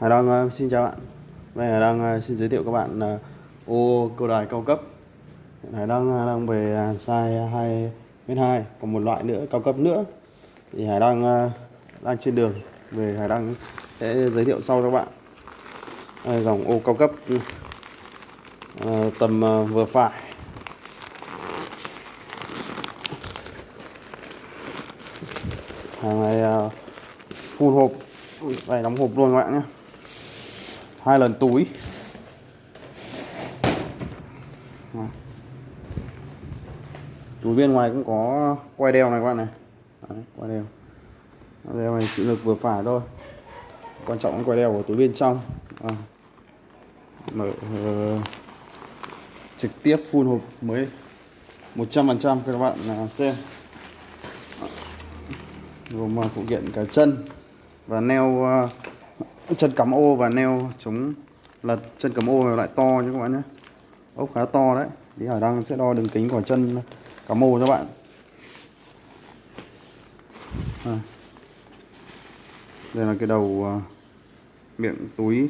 Hải Đăng ờ, xin chào bạn. Đây Hải Đăng ờ, xin giới thiệu các bạn ờ, ô câu đài cao cấp. Hải Đăng đang về à, size 2 m 2 còn một loại nữa cao cấp nữa. Thì Hải Đăng đang trên đường về Hải Đăng sẽ giới thiệu sau cho các bạn. Đây, dòng ô cao cấp. Tầm vừa phải. Hàng này full hộp. Đây đóng hộp luôn các bạn nhé hai lần túi. Túi bên ngoài cũng có quay đeo này các bạn này. Đấy, quay đeo. Đeo này chịu lực vừa phải thôi. Quan trọng là quay đeo của túi bên trong. À. mở uh, trực tiếp full hộp mới. 100% cho các bạn xem. Gồm phụ kiện cả chân và neo uh, chân cắm ô và neo chống lật. Chân cắm ô lại to nhé các bạn nhé. Ốc khá to đấy. Thì Hải Đăng sẽ đo đường kính của chân cắm ô cho bạn. À. đây là cái đầu uh, miệng túi.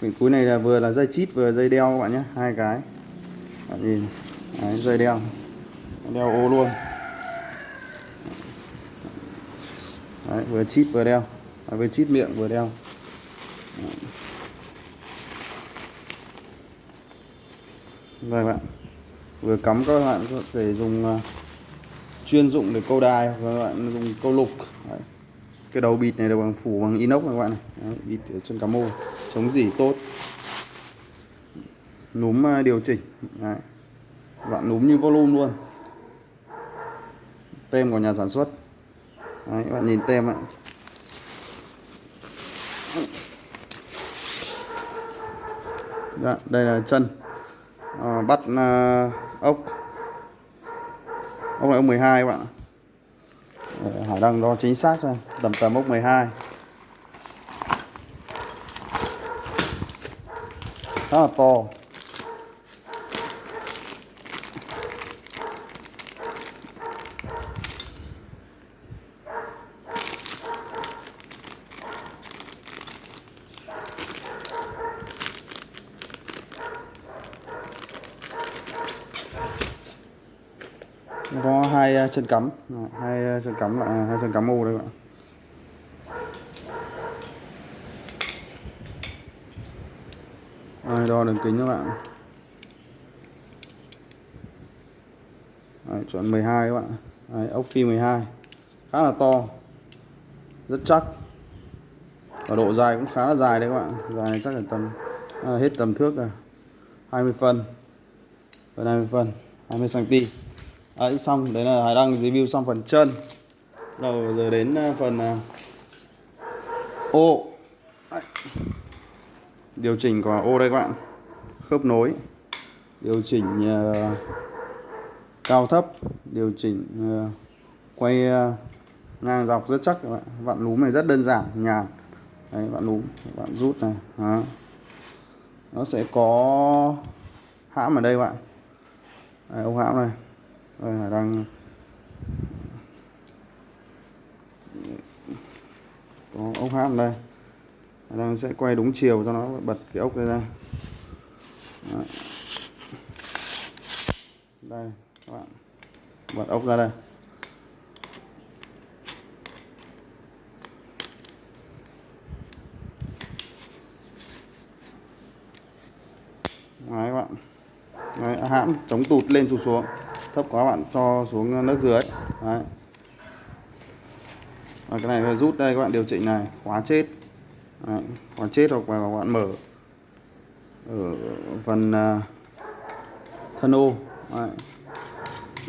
Miệng túi này là vừa là dây chít vừa dây đeo các bạn nhé. Hai cái. Bạn nhìn. Đấy, dây đeo. Đeo ô luôn. Đấy, vừa chít vừa đeo. À, vừa chít miệng vừa đeo. Vâng đây bạn Vừa cắm các bạn có thể dùng uh, chuyên dụng để câu đài và các bạn dùng câu lục. Đấy. Cái đầu bịt này được bằng phủ bằng inox này các bạn này. Đấy, Bịt ở chân cá mô Chống dỉ tốt. Núm uh, điều chỉnh. Đấy. Bạn núm như volume luôn. Tem của nhà sản xuất. Đấy, các bạn nhìn tem ạ. Dạ, đây là chân à, bắt à, ốc. Ốc này ốc 12 các bạn Để Hải đang đo chính xác cho tầm tầm ốc 12 khá là to. Có ờ, ờ, à, hai chân cắm. Hai chân cắm lại hai chân cắm u đây các bạn. Đây, đo đường kính các bạn? Đấy, chuẩn 12 các bạn. Đấy, ốc phi 12 khá là to. Rất chắc. Và độ dài cũng khá là dài đấy các bạn. Dài chắc là tầm à, hết tầm thước rồi 20 phân. Gần 20 phân 20 cm Đấy, xong đấy là Hải đăng review xong phần chân. Đầu giờ đến ờ, phần ờ, ô điều chỉnh của ô đây các bạn. Khớp nối. Điều chỉnh uh, cao thấp. Điều chỉnh uh, quay uh, ngang dọc rất chắc các bạn. Vặn núm này rất đơn giản nhàn. Đấy vặn núm bạn rút này. Đó. nó sẽ có hãm ở đây các bạn. Đấy, ông hãm này đây đang có ốc hãm đây. Đang sẽ quay đúng chiều cho nó bật cái ốc này ra. Đây, các bạn. Bật ốc ra đây Đấy các bạn Đấy, hãm chống tụt lên tụt xuống thấp quá bạn cho xuống nước dưới Đấy. Và cái này rút đây các bạn điều chỉnh này khóa chết Đấy. khóa chết hoặc là các bạn mở ở phần uh, thân ô Đấy.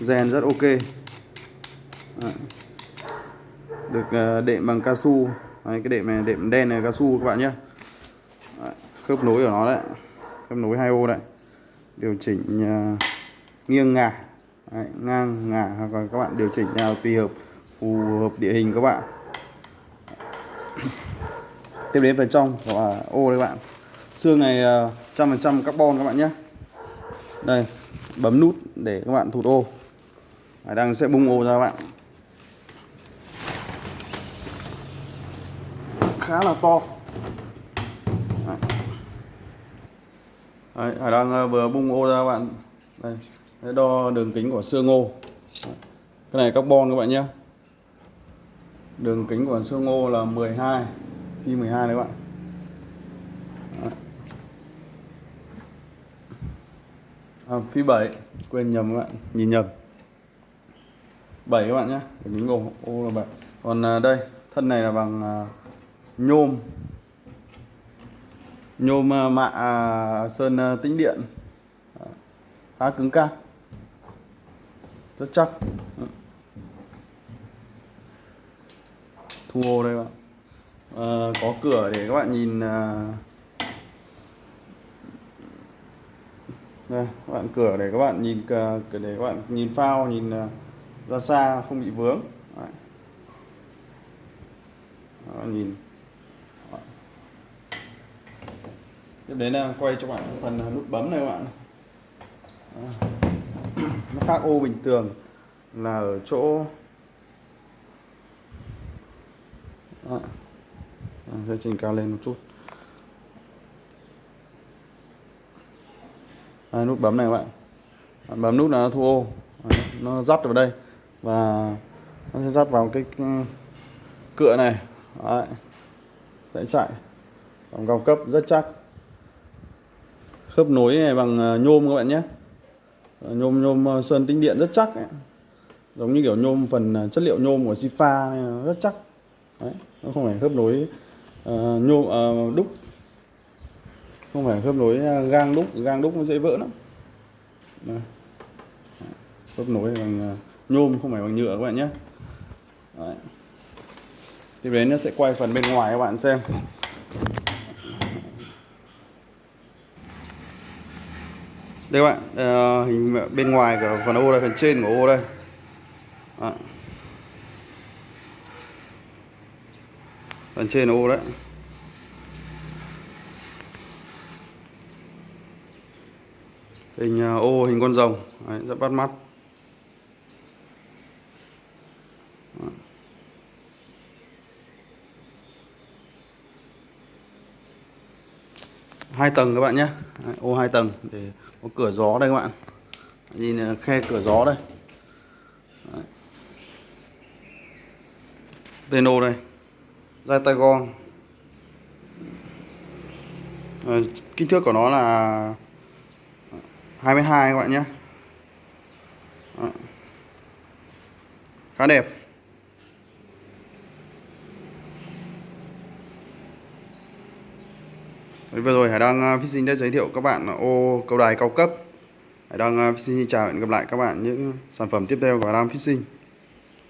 rèn rất ok Đấy. được uh, đệm bằng cao su Đấy, cái đệm này đệm đen này cao su các bạn nhé Đấy. khớp nối của nó đấy khớp nối hai ô đấy điều chỉnh uh, nghiêng ngả. Đấy, ngang ngả hoặc là các bạn điều chỉnh nào tùy hợp phù hợp địa hình các bạn. Tiếp đến phần trong của à, ô đây các bạn. Xương này à, trăm phần trăm carbon các bạn nhé. Đây bấm nút để các bạn thụt ô. Đấy, đang sẽ bung ô ra các bạn. Khá là to. Đấy, Hải đang ờ, vừa bung ô ra các bạn. Đây Đấy, đo đường kính của xương ngô cái này carbon các bạn nhé. Đường kính của xương ngô là 12 phi 12 đấy các bạn. Đấy. À, phi 7 quên nhầm các bạn nhìn nhầm. 7 các bạn nhé đường kính ngô ô là 7 còn à, đây thân này là bằng à, nhôm nhôm ờ, mạ à, sơn ờ, tĩnh điện. Khá cứng cáp rất chắc. Ừ. Thu ô đây bạn. À, có cửa để các bạn nhìn à, đây các bạn cửa để các bạn nhìn à, cửa để các bạn nhìn phao nhìn ra xa không bị vướng. Đấy. Đó, nhìn. Tiếp đến là quay cho bạn phần nút bấm này các bạn nó khác ô bình thường là ở chỗ Đó. Ờ, sẽ chỉnh cao lên một chút. Đây, nút bấm này các bạn. Bạn bấm nút là nó thu ô. Nó dắt vào đây và nó sẽ dắt vào cái ừ, cựa này. Đấy. sẽ chạy. Dòng cao cấp rất chắc khớp nối này bằng ờ, nhôm các bạn nhé ờ, nhôm nhôm ờ, sơn tĩnh điện rất chắc ấy. giống như kiểu nhôm phần chất liệu nhôm của Sifa này rất chắc Đấy. nó không phải khớp nối uh, nhôm uh, đúc không phải khớp nối gang đúc gang đúc nó dễ vỡ lắm Đấy. khớp nối bằng nhôm không phải bằng nhựa các bạn nhé Đấy. tiếp đến nó sẽ quay phần bên ngoài các bạn xem đây các bạn uh, hình bên ngoài của phần ô đây phần trên của ô đây. À. phần trên ô đấy. Hình à, ô hình con rồng. Đấy, rất bắt mắt. Hai tầng các bạn nhé ô hai tầng để có cửa gió đây các bạn. Nhìn ờ, khe cửa gió đây. Đấy. tên ô đây. Dai tay gong à, ờ, kích thước của nó là 22 các bạn nhé. Đấy. khá đẹp. Vừa rồi Hải Đăng à, Fishing đã giới thiệu các bạn ô cầu đài cao cấp. Hải Đăng à, Fishing chào hẹn gặp lại các bạn những sản phẩm tiếp theo của Hải Đăng Fishing